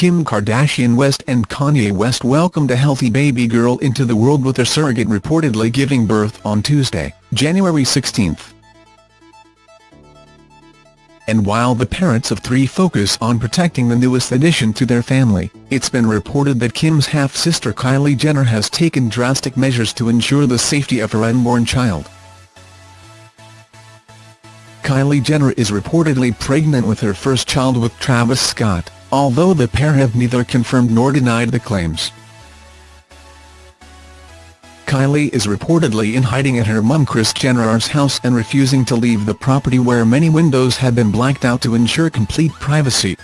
Kim Kardashian West and Kanye West welcomed a healthy baby girl into the world with their surrogate reportedly giving birth on Tuesday, January 16. And while the parents of three focus on protecting the newest addition to their family, it's been reported that Kim's half-sister Kylie Jenner has taken drastic measures to ensure the safety of her unborn child. Kylie Jenner is reportedly pregnant with her first child with Travis Scott, although the pair have neither confirmed nor denied the claims. Kylie is reportedly in hiding at her mum Kris Jenner's house and refusing to leave the property where many windows have been blacked out to ensure complete privacy.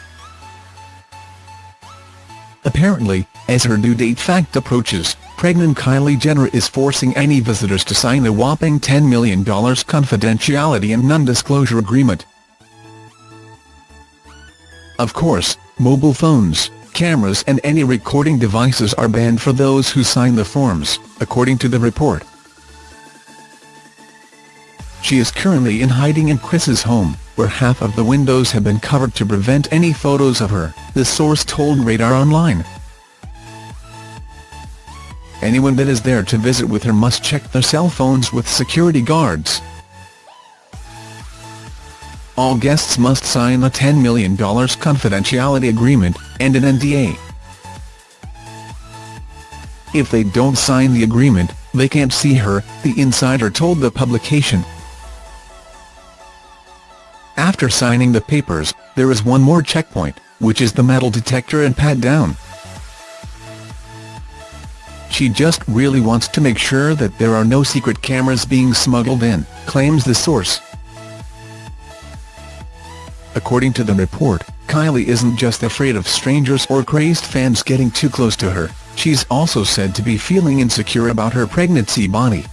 Apparently, as her due date fact approaches, pregnant Kylie Jenner is forcing any visitors to sign a whopping $10 million confidentiality and non-disclosure agreement. Of course, mobile phones, cameras and any recording devices are banned for those who sign the forms, according to the report. She is currently in hiding in Kris's home, where half of the windows have been covered to prevent any photos of her, the source told Radar Online. Anyone that is there to visit with her must check their cell phones with security guards. All guests must sign a $10 million confidentiality agreement, and an NDA. If they don't sign the agreement, they can't see her, the insider told the publication. After signing the papers, there is one more checkpoint, which is the metal detector and pat-down. She just really wants to make sure that there are no secret cameras being smuggled in, claims the source. According to the report, Kylie isn't just afraid of strangers or crazed fans getting too close to her, she's also said to be feeling insecure about her pregnancy body.